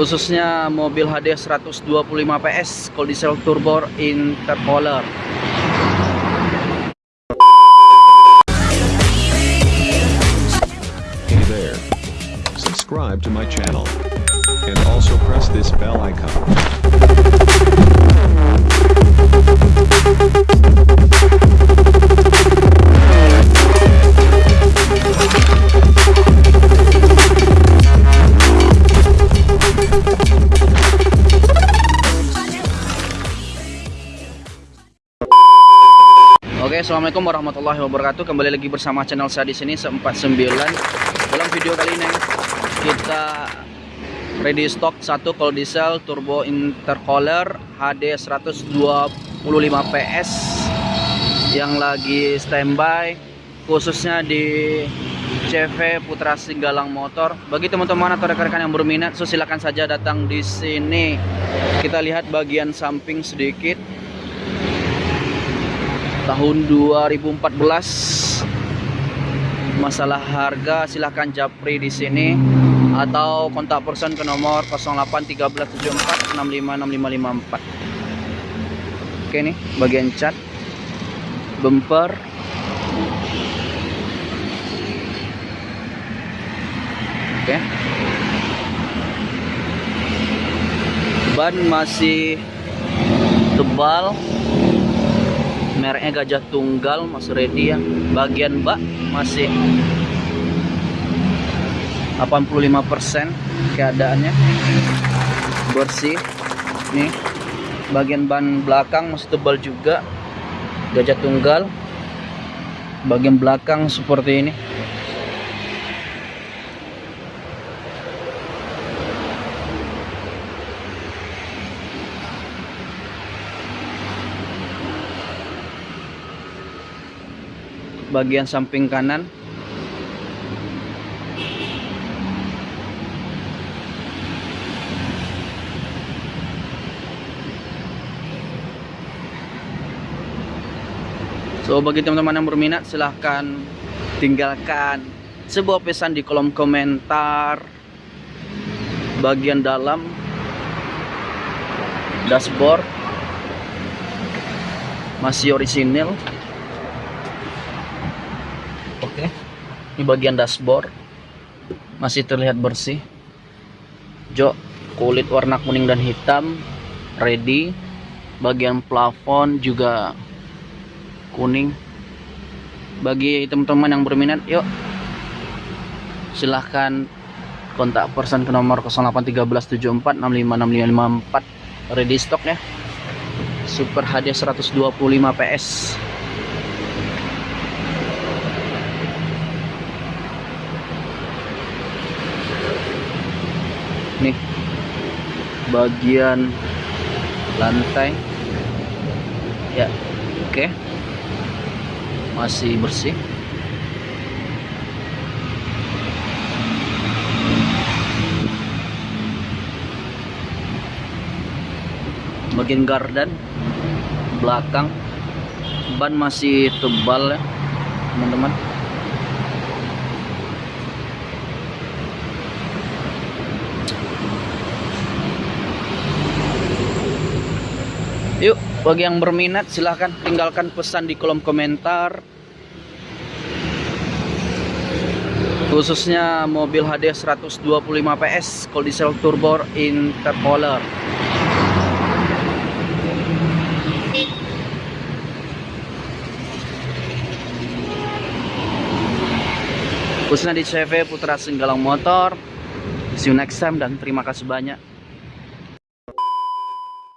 khususnya mobil HD 125 PS cold diesel turbo intercooler Hey there. Subscribe to my channel. And also press this bell icon. Oke, assalamualaikum warahmatullahi wabarakatuh. Kembali lagi bersama channel saya di sini 49. Dalam video kali ini kita ready stock satu cold diesel turbo intercooler HD 125 PS yang lagi standby khususnya di CV Putra Singgalang Motor. Bagi teman-teman atau rekan-rekan yang berminat, so silakan saja datang di sini. Kita lihat bagian samping sedikit tahun 2014 masalah harga silahkan japri di sini. Atau kontak person ke nomor 081374656554 oke nih bagian cat. Bumper. Oke. Ban masih tebal mereknya gajah tunggal masih ready ya. Bagian bak masih 85% keadaannya. Bersih. Nih. Bagian ban belakang masih tebal juga. Gajah tunggal. Bagian belakang seperti ini bagian samping kanan. So bagi teman-teman yang berminat silahkan tinggalkan sebuah pesan di kolom komentar bagian dalam dashboard. Masih orisinil Oke. Ini bagian dashboard. Masih terlihat bersih. Jok kulit warna kuning dan hitam ready. Bagian plafon juga kuning. Bagi teman-teman yang berminat, yuk silahkan kontak person ke nomor 081374656554 ready stock ya. Super HD 125 PS. Nih. Bagian lantai. Ya oke. Masih bersih. Bagian gardan belakang. Ban masih tebal ya teman-teman Yuk, bagi yang berminat silahkan tinggalkan pesan di kolom komentar. Khususnya mobil HD 125 PS cold diesel turbo intercooler. Khususnya di CV Putra Singgalang Motor. See you next time dan terima kasih banyak.